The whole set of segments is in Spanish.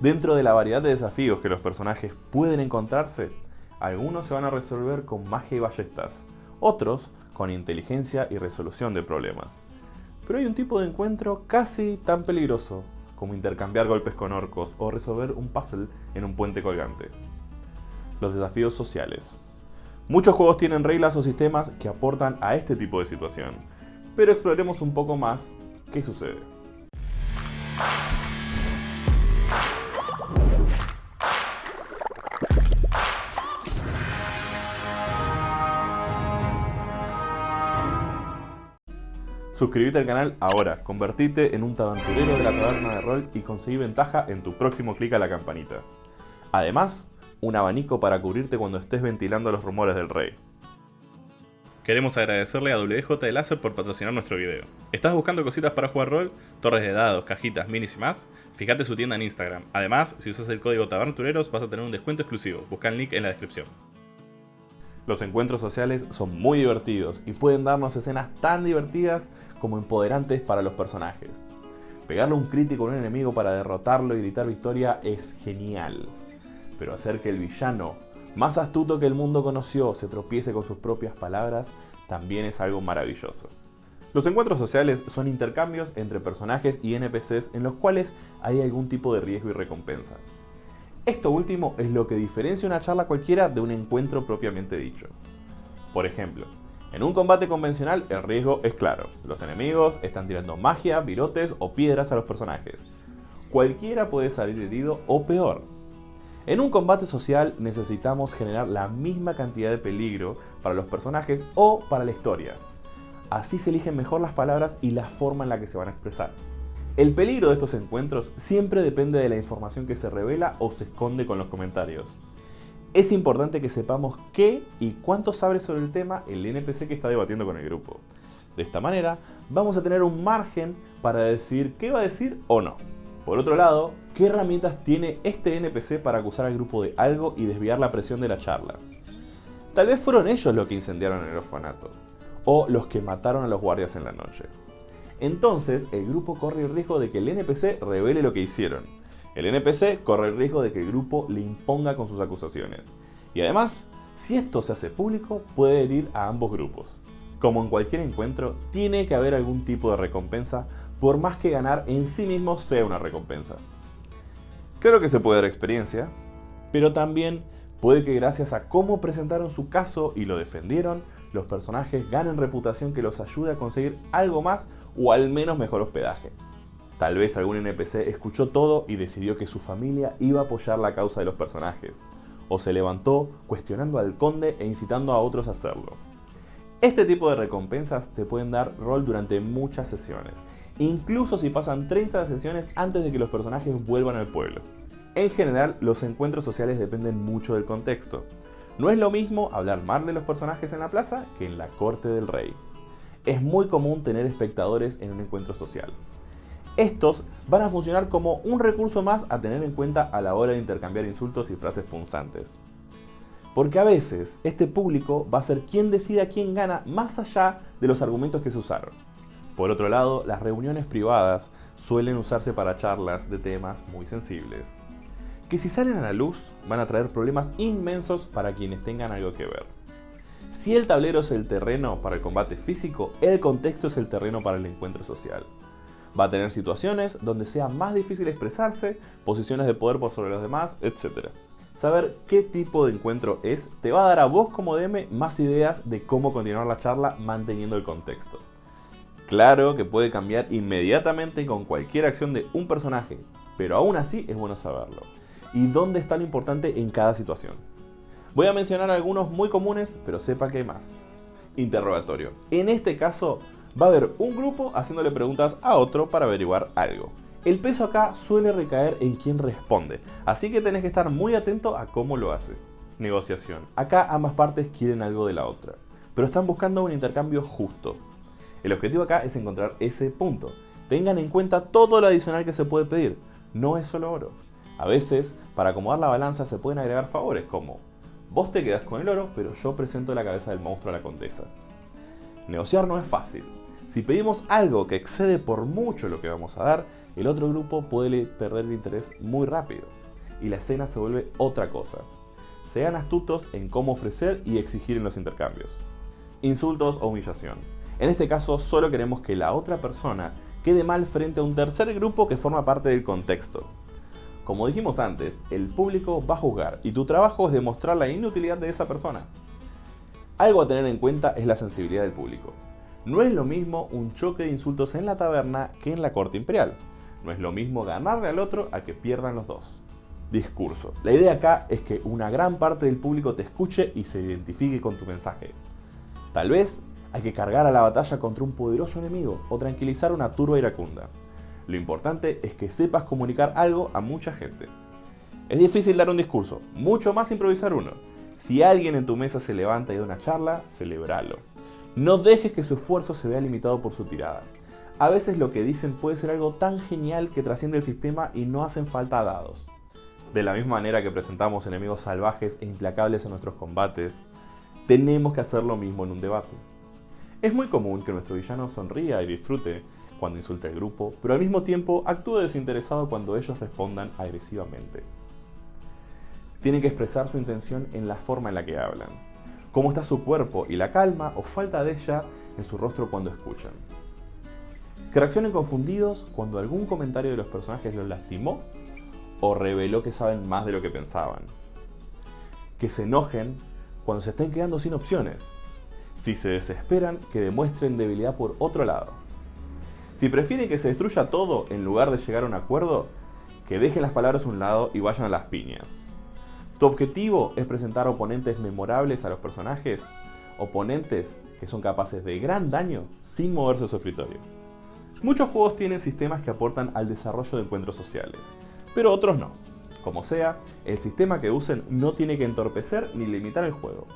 Dentro de la variedad de desafíos que los personajes pueden encontrarse, algunos se van a resolver con magia y ballestas, otros con inteligencia y resolución de problemas. Pero hay un tipo de encuentro casi tan peligroso como intercambiar golpes con orcos o resolver un puzzle en un puente colgante. Los desafíos sociales. Muchos juegos tienen reglas o sistemas que aportan a este tipo de situación, pero exploremos un poco más qué sucede. Suscríbete al canal ahora, convertite en un tabanturero de la taberna de rol y conseguí ventaja en tu próximo clic a la campanita. Además, un abanico para cubrirte cuando estés ventilando los rumores del rey. Queremos agradecerle a WJ de Láser por patrocinar nuestro video. ¿Estás buscando cositas para jugar rol? Torres de dados, cajitas, minis y más? Fíjate su tienda en Instagram. Además, si usas el código TABARNTUREROS vas a tener un descuento exclusivo. Busca el link en la descripción. Los encuentros sociales son muy divertidos y pueden darnos escenas tan divertidas como empoderantes para los personajes. Pegarle un crítico a un enemigo para derrotarlo y gritar victoria es genial. Pero hacer que el villano, más astuto que el mundo conoció, se tropiece con sus propias palabras, también es algo maravilloso. Los encuentros sociales son intercambios entre personajes y NPCs en los cuales hay algún tipo de riesgo y recompensa. Esto último es lo que diferencia una charla cualquiera de un encuentro propiamente dicho. Por ejemplo, en un combate convencional el riesgo es claro, los enemigos están tirando magia, virotes o piedras a los personajes. Cualquiera puede salir herido o peor. En un combate social necesitamos generar la misma cantidad de peligro para los personajes o para la historia. Así se eligen mejor las palabras y la forma en la que se van a expresar. El peligro de estos encuentros siempre depende de la información que se revela o se esconde con los comentarios es importante que sepamos qué y cuánto sabe sobre el tema el NPC que está debatiendo con el grupo. De esta manera, vamos a tener un margen para decir qué va a decir o no. Por otro lado, ¿qué herramientas tiene este NPC para acusar al grupo de algo y desviar la presión de la charla? Tal vez fueron ellos los que incendiaron el orfanato, o los que mataron a los guardias en la noche. Entonces, el grupo corre el riesgo de que el NPC revele lo que hicieron, el NPC corre el riesgo de que el grupo le imponga con sus acusaciones. Y además, si esto se hace público, puede herir a ambos grupos. Como en cualquier encuentro, tiene que haber algún tipo de recompensa, por más que ganar en sí mismo sea una recompensa. Creo que se puede dar experiencia, pero también puede que gracias a cómo presentaron su caso y lo defendieron, los personajes ganen reputación que los ayude a conseguir algo más o al menos mejor hospedaje. Tal vez algún NPC escuchó todo y decidió que su familia iba a apoyar la causa de los personajes, o se levantó cuestionando al conde e incitando a otros a hacerlo. Este tipo de recompensas te pueden dar rol durante muchas sesiones, incluso si pasan 30 sesiones antes de que los personajes vuelvan al pueblo. En general, los encuentros sociales dependen mucho del contexto. No es lo mismo hablar mal de los personajes en la plaza que en la corte del rey. Es muy común tener espectadores en un encuentro social. Estos van a funcionar como un recurso más a tener en cuenta a la hora de intercambiar insultos y frases punzantes. Porque a veces este público va a ser quien decida quién gana más allá de los argumentos que se usaron. Por otro lado, las reuniones privadas suelen usarse para charlas de temas muy sensibles, que si salen a la luz van a traer problemas inmensos para quienes tengan algo que ver. Si el tablero es el terreno para el combate físico, el contexto es el terreno para el encuentro social. Va a tener situaciones donde sea más difícil expresarse, posiciones de poder por sobre los demás, etc. Saber qué tipo de encuentro es te va a dar a vos como DM más ideas de cómo continuar la charla manteniendo el contexto. Claro que puede cambiar inmediatamente con cualquier acción de un personaje, pero aún así es bueno saberlo. Y dónde está lo importante en cada situación. Voy a mencionar algunos muy comunes, pero sepa que hay más. Interrogatorio. En este caso, va a haber un grupo haciéndole preguntas a otro para averiguar algo. El peso acá suele recaer en quien responde, así que tenés que estar muy atento a cómo lo hace. Negociación. Acá ambas partes quieren algo de la otra, pero están buscando un intercambio justo. El objetivo acá es encontrar ese punto. Tengan en cuenta todo lo adicional que se puede pedir, no es solo oro. A veces, para acomodar la balanza se pueden agregar favores como Vos te quedás con el oro, pero yo presento la cabeza del monstruo a la condesa. Negociar no es fácil, Si pedimos algo que excede por mucho lo que vamos a dar, el otro grupo puede perder el interés muy rápido y la escena se vuelve otra cosa. Sean astutos en cómo ofrecer y exigir en los intercambios. Insultos o humillación. En este caso solo queremos que la otra persona quede mal frente a un tercer grupo que forma parte del contexto. Como dijimos antes, el público va a juzgar y tu trabajo es demostrar la inutilidad de esa persona. Algo a tener en cuenta es la sensibilidad del público. No es lo mismo un choque de insultos en la taberna que en la corte imperial. No es lo mismo ganarle al otro a que pierdan los dos. Discurso. La idea acá es que una gran parte del público te escuche y se identifique con tu mensaje. Tal vez hay que cargar a la batalla contra un poderoso enemigo o tranquilizar una turba iracunda. Lo importante es que sepas comunicar algo a mucha gente. Es difícil dar un discurso, mucho más improvisar uno. Si alguien en tu mesa se levanta y da una charla, celebralo. No dejes que su esfuerzo se vea limitado por su tirada. A veces lo que dicen puede ser algo tan genial que trasciende el sistema y no hacen falta dados. De la misma manera que presentamos enemigos salvajes e implacables en nuestros combates, tenemos que hacer lo mismo en un debate. Es muy común que nuestro villano sonría y disfrute cuando insulta al grupo, pero al mismo tiempo actúe desinteresado cuando ellos respondan agresivamente. Tienen que expresar su intención en la forma en la que hablan, cómo está su cuerpo y la calma o falta de ella en su rostro cuando escuchan. Que reaccionen confundidos cuando algún comentario de los personajes los lastimó o reveló que saben más de lo que pensaban. Que se enojen cuando se estén quedando sin opciones. Si se desesperan, que demuestren debilidad por otro lado. Si prefieren que se destruya todo en lugar de llegar a un acuerdo, que dejen las palabras a un lado y vayan a las piñas. Tu objetivo es presentar oponentes memorables a los personajes, oponentes que son capaces de gran daño sin moverse de su escritorio. Muchos juegos tienen sistemas que aportan al desarrollo de encuentros sociales, pero otros no. Como sea, el sistema que usen no tiene que entorpecer ni limitar el juego.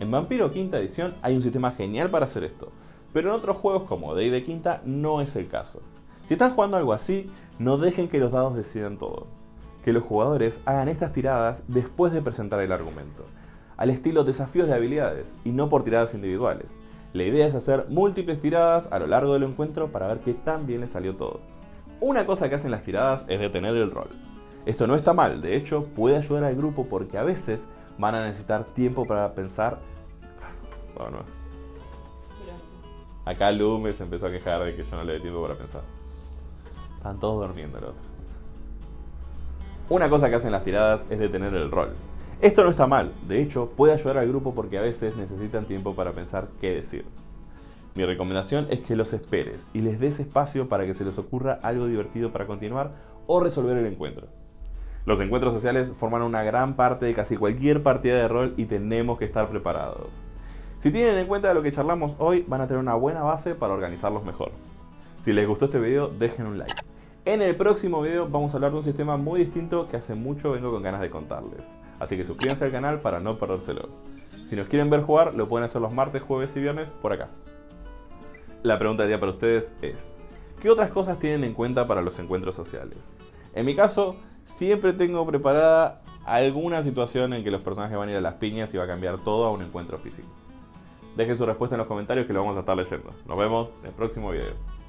En Vampiro Quinta Edición hay un sistema genial para hacer esto, pero en otros juegos como Day de Quinta no es el caso. Si están jugando algo así, no dejen que los dados decidan todo. Que los jugadores hagan estas tiradas después de presentar el argumento, al estilo desafíos de habilidades y no por tiradas individuales. La idea es hacer múltiples tiradas a lo largo del encuentro para ver qué tan bien les salió todo. Una cosa que hacen las tiradas es detener el rol. Esto no está mal, de hecho puede ayudar al grupo porque a veces van a necesitar tiempo para pensar... Bueno, acá Lume se empezó a quejar de que yo no le doy tiempo para pensar. Están todos durmiendo el otro. Una cosa que hacen las tiradas es detener el rol. Esto no está mal, de hecho puede ayudar al grupo porque a veces necesitan tiempo para pensar qué decir. Mi recomendación es que los esperes y les des espacio para que se les ocurra algo divertido para continuar o resolver el encuentro. Los encuentros sociales forman una gran parte de casi cualquier partida de rol y tenemos que estar preparados. Si tienen en cuenta lo que charlamos hoy, van a tener una buena base para organizarlos mejor. Si les gustó este video, dejen un like. En el próximo video vamos a hablar de un sistema muy distinto que hace mucho vengo con ganas de contarles. Así que suscríbanse al canal para no perdérselo. Si nos quieren ver jugar, lo pueden hacer los martes, jueves y viernes por acá. La pregunta del día para ustedes es, ¿qué otras cosas tienen en cuenta para los encuentros sociales? En mi caso, siempre tengo preparada alguna situación en que los personajes van a ir a las piñas y va a cambiar todo a un encuentro físico. Dejen su respuesta en los comentarios que lo vamos a estar leyendo. Nos vemos en el próximo video.